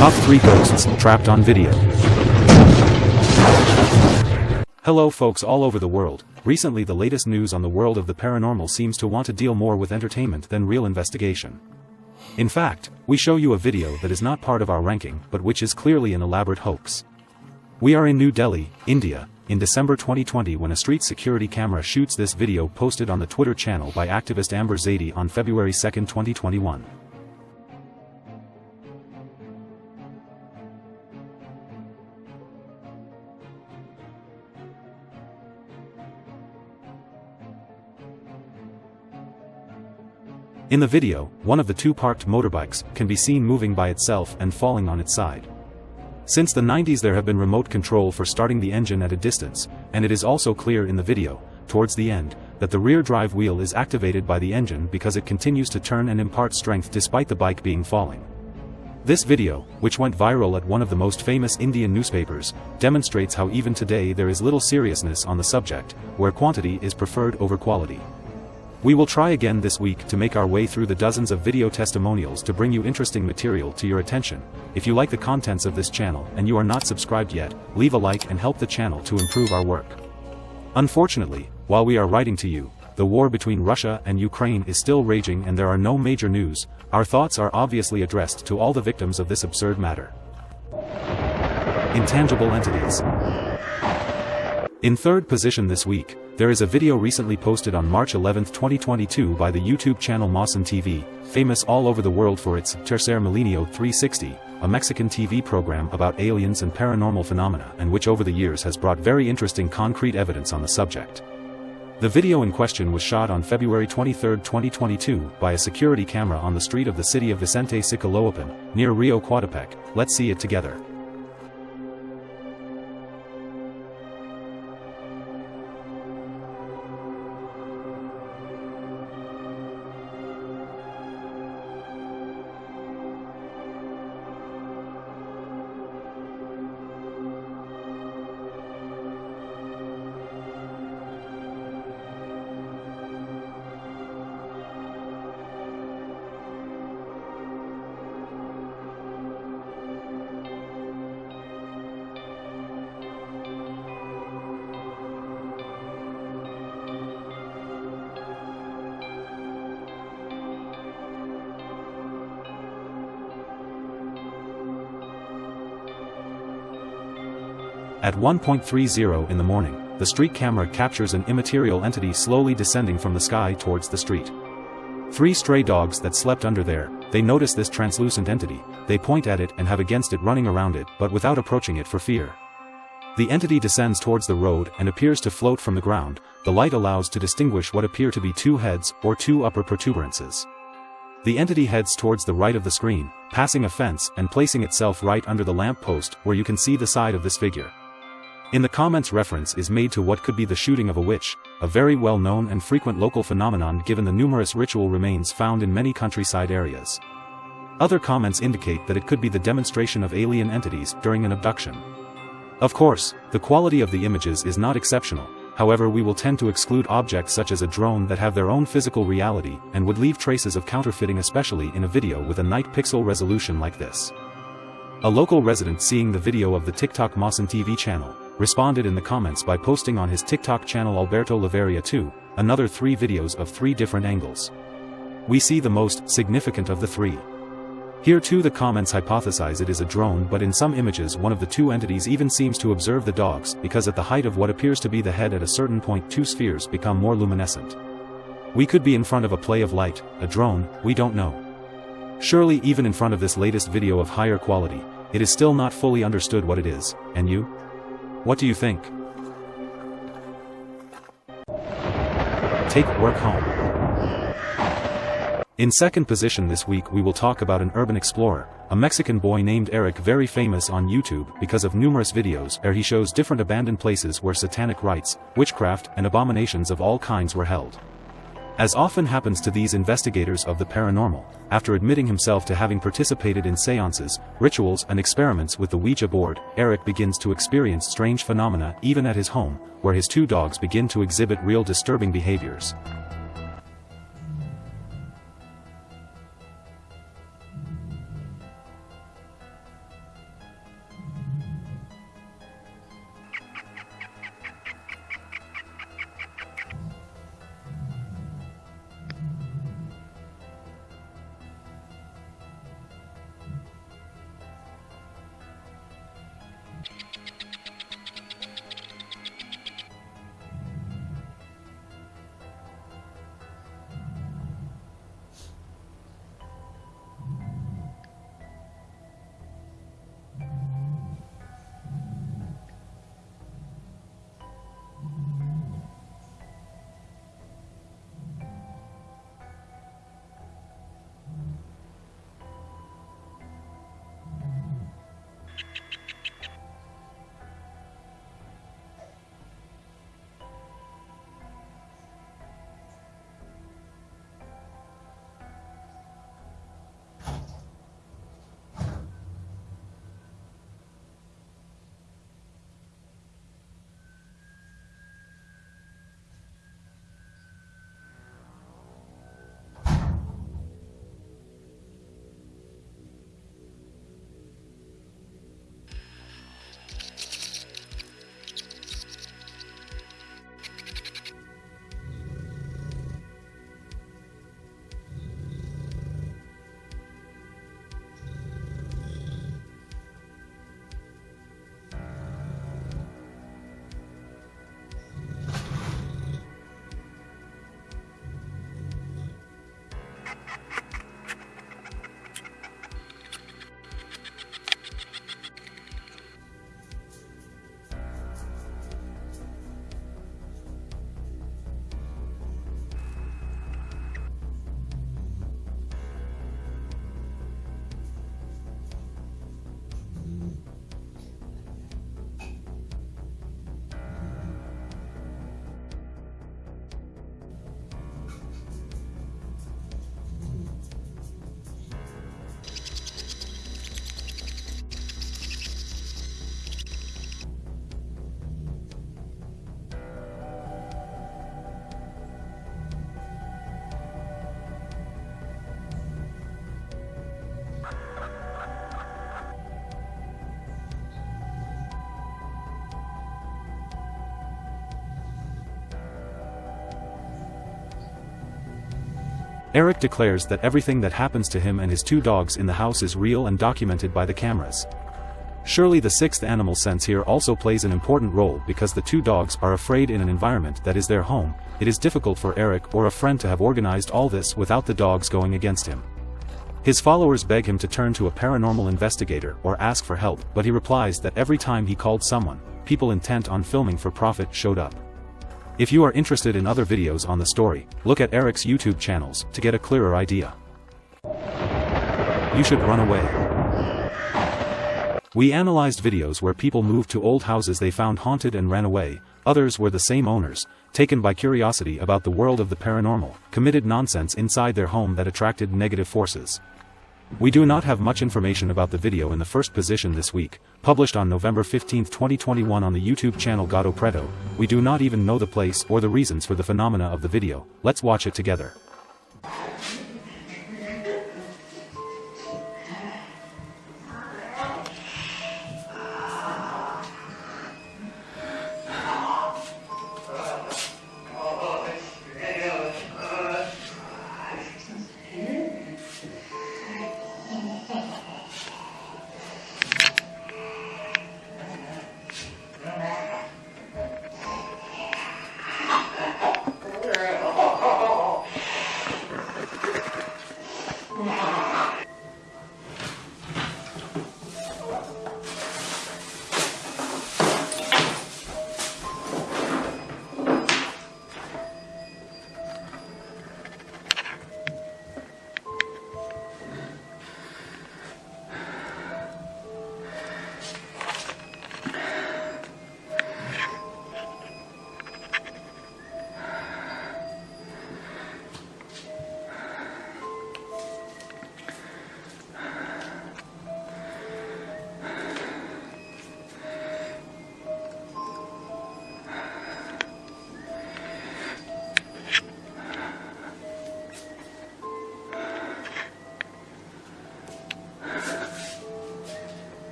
Top 3 Ghosts Trapped on Video Hello folks all over the world, recently the latest news on the world of the paranormal seems to want to deal more with entertainment than real investigation. In fact, we show you a video that is not part of our ranking but which is clearly an elaborate hoax. We are in New Delhi, India, in December 2020 when a street security camera shoots this video posted on the Twitter channel by activist Amber Zaidi on February 2, 2021. In the video, one of the two parked motorbikes can be seen moving by itself and falling on its side. Since the 90s there have been remote control for starting the engine at a distance, and it is also clear in the video, towards the end, that the rear drive wheel is activated by the engine because it continues to turn and impart strength despite the bike being falling. This video, which went viral at one of the most famous Indian newspapers, demonstrates how even today there is little seriousness on the subject, where quantity is preferred over quality. We will try again this week to make our way through the dozens of video testimonials to bring you interesting material to your attention. If you like the contents of this channel and you are not subscribed yet, leave a like and help the channel to improve our work. Unfortunately, while we are writing to you, the war between Russia and Ukraine is still raging and there are no major news, our thoughts are obviously addressed to all the victims of this absurd matter. Intangible Entities In third position this week, there is a video recently posted on March 11, 2022 by the YouTube channel Maussan TV, famous all over the world for its Tercer Milenio 360, a Mexican TV program about aliens and paranormal phenomena and which over the years has brought very interesting concrete evidence on the subject. The video in question was shot on February 23, 2022 by a security camera on the street of the city of Vicente Sicaloapan, near Rio Coatepec, let's see it together. At 1.30 in the morning, the street camera captures an immaterial entity slowly descending from the sky towards the street. Three stray dogs that slept under there, they notice this translucent entity, they point at it and have against it running around it but without approaching it for fear. The entity descends towards the road and appears to float from the ground, the light allows to distinguish what appear to be two heads or two upper protuberances. The entity heads towards the right of the screen, passing a fence and placing itself right under the lamp post where you can see the side of this figure. In the comments reference is made to what could be the shooting of a witch, a very well-known and frequent local phenomenon given the numerous ritual remains found in many countryside areas. Other comments indicate that it could be the demonstration of alien entities during an abduction. Of course, the quality of the images is not exceptional, however we will tend to exclude objects such as a drone that have their own physical reality and would leave traces of counterfeiting especially in a video with a night pixel resolution like this. A local resident seeing the video of the TikTok Maussan TV channel, responded in the comments by posting on his TikTok channel Alberto Laveria 2, another three videos of three different angles. We see the most significant of the three. Here too the comments hypothesize it is a drone but in some images one of the two entities even seems to observe the dogs because at the height of what appears to be the head at a certain point two spheres become more luminescent. We could be in front of a play of light, a drone, we don't know. Surely even in front of this latest video of higher quality, it is still not fully understood what it is, and you? What do you think? Take work home. In second position this week we will talk about an urban explorer, a Mexican boy named Eric very famous on YouTube because of numerous videos where he shows different abandoned places where satanic rites, witchcraft and abominations of all kinds were held. As often happens to these investigators of the paranormal, after admitting himself to having participated in seances, rituals and experiments with the Ouija board, Eric begins to experience strange phenomena even at his home, where his two dogs begin to exhibit real disturbing behaviors. Eric declares that everything that happens to him and his two dogs in the house is real and documented by the cameras. Surely the sixth animal sense here also plays an important role because the two dogs are afraid in an environment that is their home, it is difficult for Eric or a friend to have organized all this without the dogs going against him. His followers beg him to turn to a paranormal investigator or ask for help but he replies that every time he called someone, people intent on filming for profit showed up. If you are interested in other videos on the story, look at Eric's YouTube channels to get a clearer idea. You should run away. We analyzed videos where people moved to old houses they found haunted and ran away, others were the same owners, taken by curiosity about the world of the paranormal, committed nonsense inside their home that attracted negative forces. We do not have much information about the video in the first position this week, published on November 15, 2021 on the YouTube channel Gato Preto, we do not even know the place or the reasons for the phenomena of the video, let's watch it together.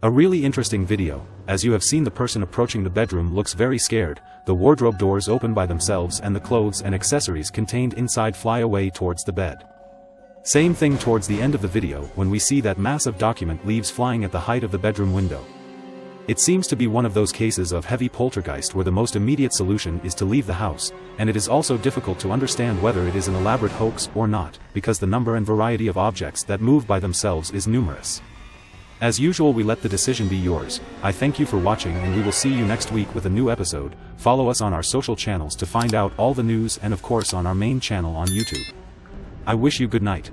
A really interesting video, as you have seen the person approaching the bedroom looks very scared, the wardrobe doors open by themselves and the clothes and accessories contained inside fly away towards the bed. Same thing towards the end of the video when we see that massive document leaves flying at the height of the bedroom window. It seems to be one of those cases of heavy poltergeist where the most immediate solution is to leave the house, and it is also difficult to understand whether it is an elaborate hoax or not, because the number and variety of objects that move by themselves is numerous. As usual we let the decision be yours, I thank you for watching and we will see you next week with a new episode, follow us on our social channels to find out all the news and of course on our main channel on YouTube. I wish you good night.